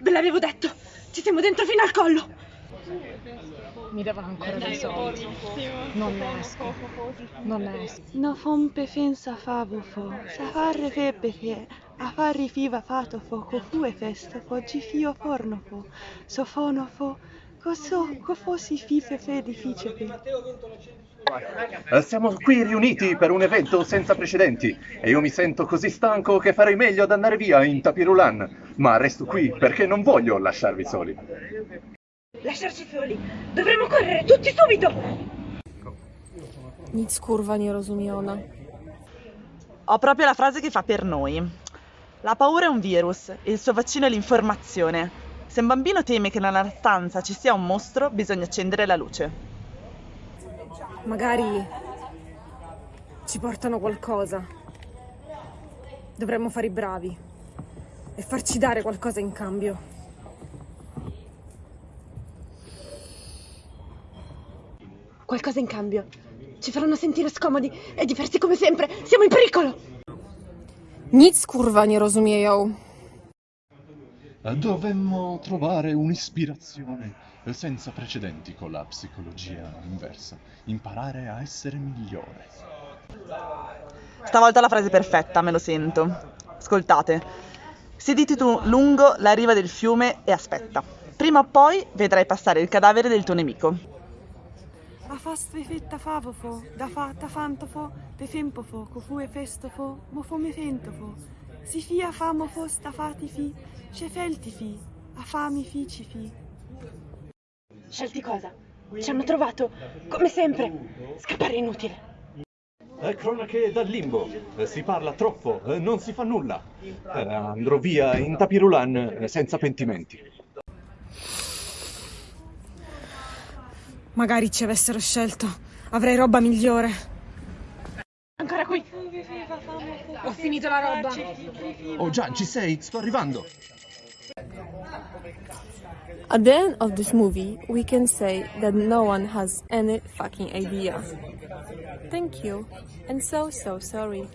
Ve l'avevo detto! Ci siamo dentro fino al collo! Mi devono ancora dei soldi. Non esco. Non esco. No fompe fensa favofo, safarre febbete, affarri fiva fatofo, cofue festofo, gifio fornofo, sofonofo, coso, cofosi fife fe difficepe. Eh, Siamo qui riuniti per un evento senza precedenti e io mi sento così stanco che farei meglio ad andare via in tapirulan, ma resto qui perché non voglio lasciarvi soli. Lasciarci soli! Dovremmo correre tutti subito! Nic kurwa nie rozumiona. Ho proprio la frase che fa per noi. La paura è un virus il suo vaccino è l'informazione. Se un bambino teme che nella stanza ci sia un mostro, bisogna accendere la luce. Magari ci portano qualcosa. Dovremmo fare i bravi e farci dare qualcosa in cambio. Qualcosa in cambio. Ci faranno sentire scomodi e diversi come sempre. Siamo in pericolo! Nic kurwa nie rozumieją. Dovemmo trovare un'ispirazione senza precedenti con la psicologia inversa, imparare a essere migliore. Stavolta la frase perfetta, me lo sento. Ascoltate. Sediti tu lungo la riva del fiume e aspetta. Prima o poi vedrai passare il cadavere del tuo nemico. A fast vi fitta favofo, da fatta fantofo, pe fempofo, cofue festofo, mofome fentofo. Si fia famofo stafatifi, cefeltifi, affamificifi. Scelti cosa? Ci hanno trovato, come sempre. Scappare è inutile. Eh, cronache dal limbo, Eh, si parla troppo, eh, non si fa nulla. Eh, andrò via in tapirulan eh, senza pentimenti. Magari ci avessero scelto. Avrei roba migliore. Ancora qui. Ho finito la roba. Oh Gian, ci sei? Sto arrivando. At the end of this movie, we can say that no one has any fucking idea. Thank you, and so so sorry.